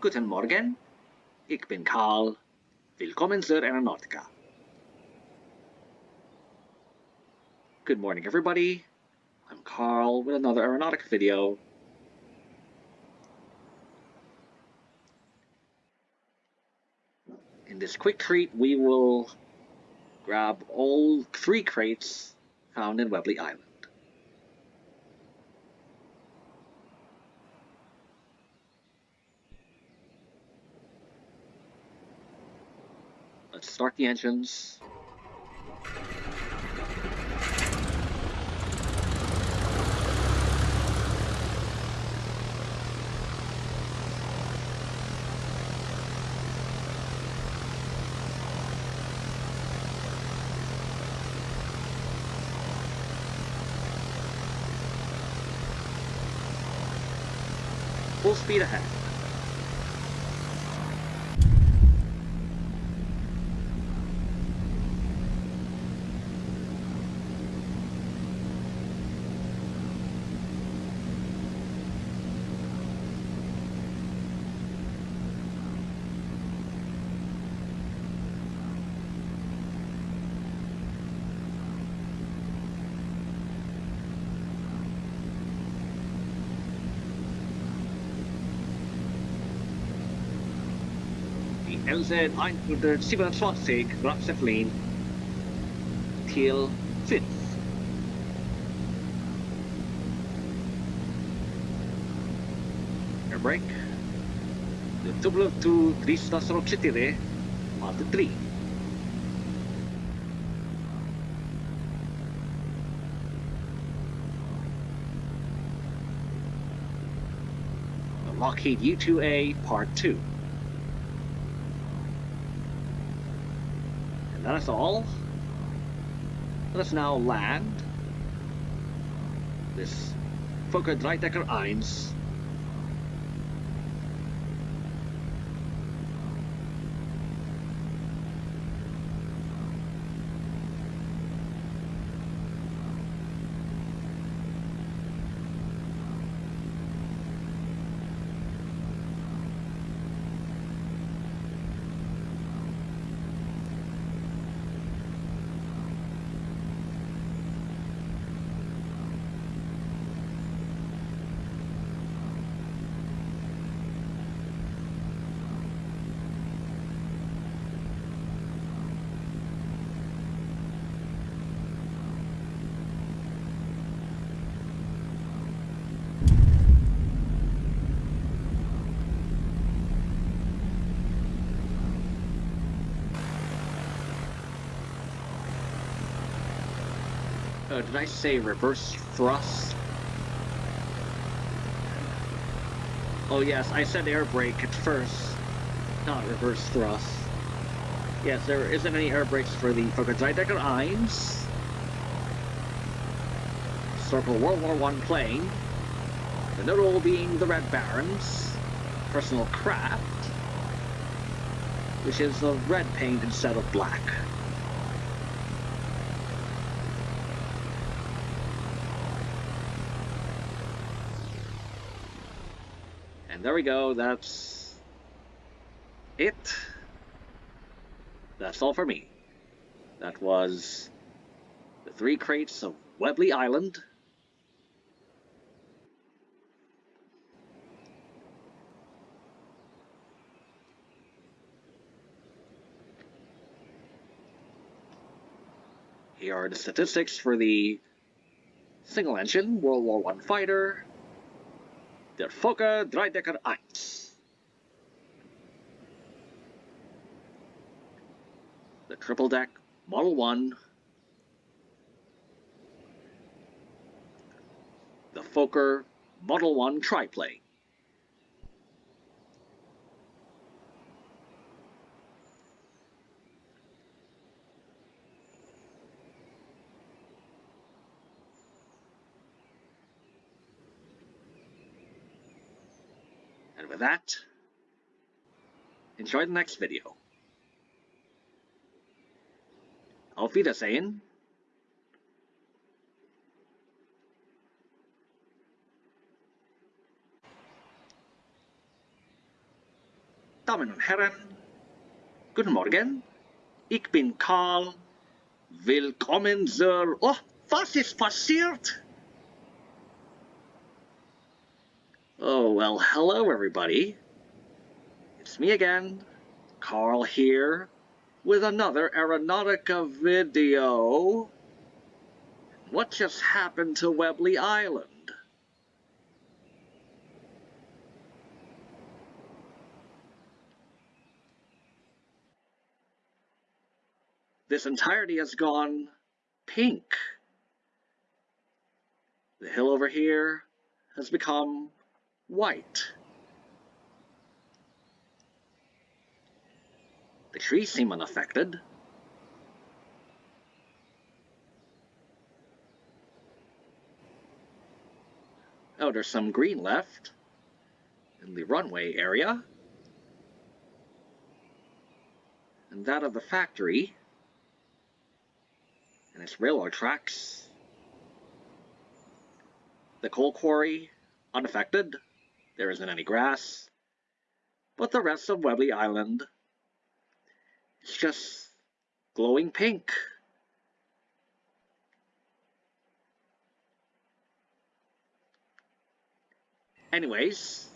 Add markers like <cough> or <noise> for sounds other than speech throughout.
Guten Morgen. Ich bin Karl. Willkommen zur Aeronautica. Good morning, everybody. I'm Carl with another aeronautic video. In this quick treat, we will grab all three crates found in Webley Island. Let's start the engines. Full speed ahead. Die LZ 127 Graf Zeppelin till 5. Air brake. The W2 304 Mark 3. The Lockheed U2A Part 2. And that is all. Let us now land this Fokker Dreidecker 1 Uh, did I say reverse thrust? Oh yes, I said air brake at first, not reverse thrust. Yes, there isn't any air brakes for the Fokker Dreidecker 1. Circle World War One plane. The notable being the Red Baron's personal craft, which is of red paint instead of black. And there we go, that's it. That's all for me. That was the three crates of Webley Island. Here are the statistics for the single engine World War One fighter, der Fokker Dreidecker 1. The triple deck Model 1. The Fokker Model 1 triplane. With that, enjoy the next video. Auf Wiedersehen. Damen und Herren, guten Morgen. Ich bin Karl. Willkommen zur... Oh, was ist passiert? Oh, well, hello everybody. It's me again, Carl here, with another Aeronautica video. What just happened to Webley Island? This entirety has gone pink. The hill over here has become white. The trees seem unaffected. Oh, there's some green left in the runway area. And that of the factory and its railroad tracks. The coal quarry, unaffected. There isn't any grass. But the rest of Webley Island is just glowing pink. Anyways,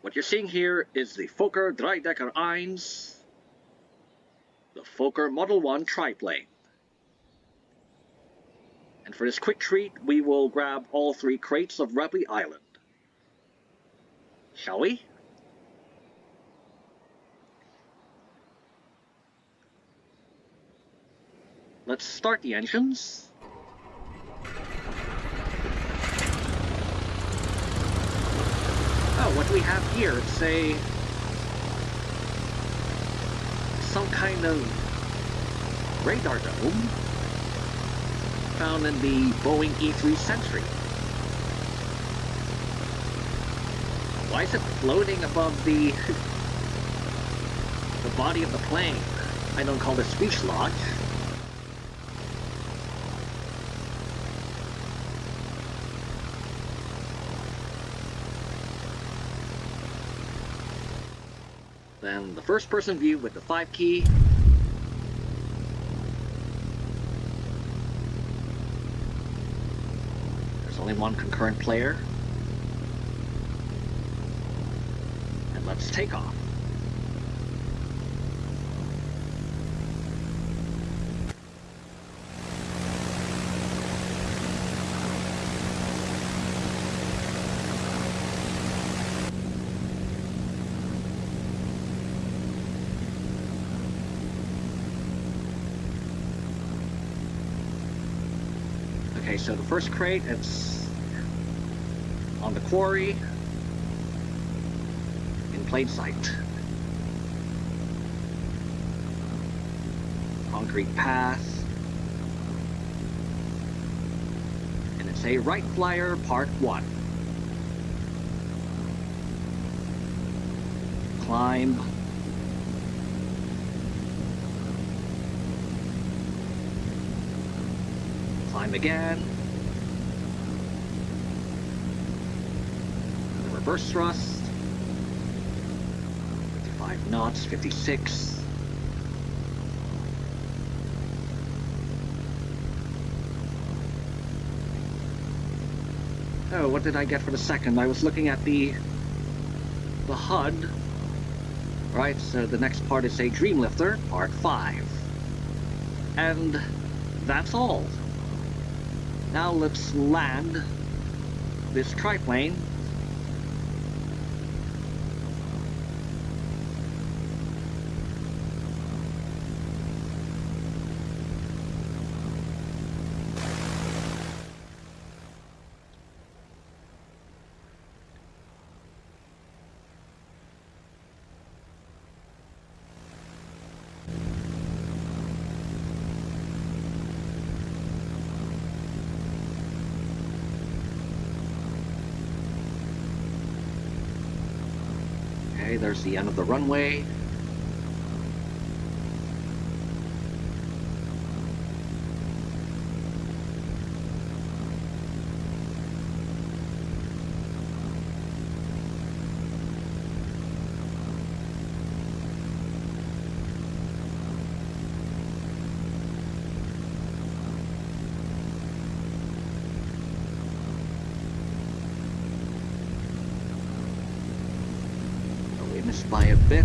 what you're seeing here is the Fokker Dreidecker 1, the Fokker Model 1 triplane. And for this quick treat, we will grab all three crates of Webley Island. Shall we? Let's start the engines. Oh, what do we have here? It's a... some kind of radar dome found in the Boeing E-3 Sentry. Why is it floating above the <laughs> the body of the plane? I don't call this fuselage. Then the first person view with the 5 key. Only one concurrent player. And let's take off. Okay, so the first crate, it's on the quarry in plain sight. Concrete path. And it's a Wright Flyer Part 1. Climb. Climb again. Reverse thrust. 55 knots, 56. Oh, what did I get for the second? I was looking at the the HUD. Right, so the next part is a Dreamlifter, part 5. And that's all. Now let's land this triplane. Okay, there's the end of the runway. By a bit.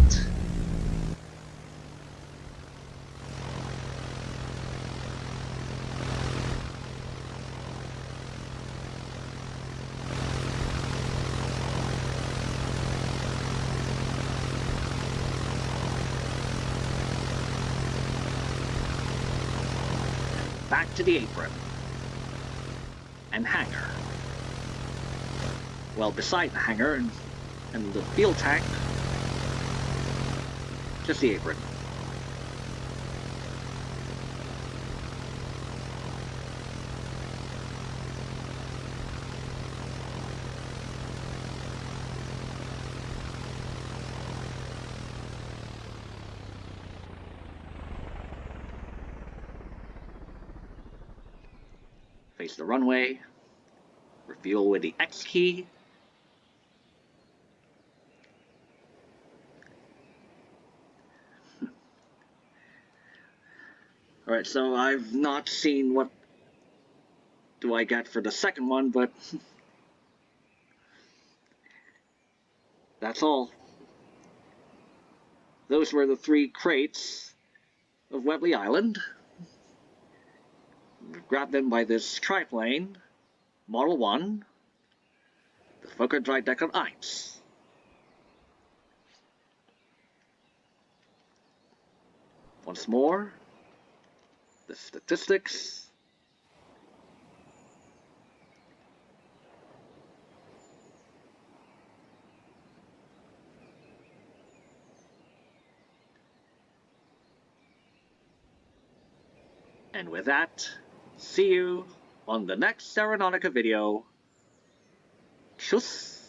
Back to the apron. And hangar. Well, beside the hangar and, and the fuel tank, just the apron. Face the runway. Refuel with the X key. Alright, so I've not seen what do I get for the second one, but <laughs> that's all. Those were the three crates of Webley Island. Grabbed them by this triplane, Model 1, the Fokker Dreidecker 1. Once more, the statistics. And with that, see you on the next Aeronautica video. Tschüss!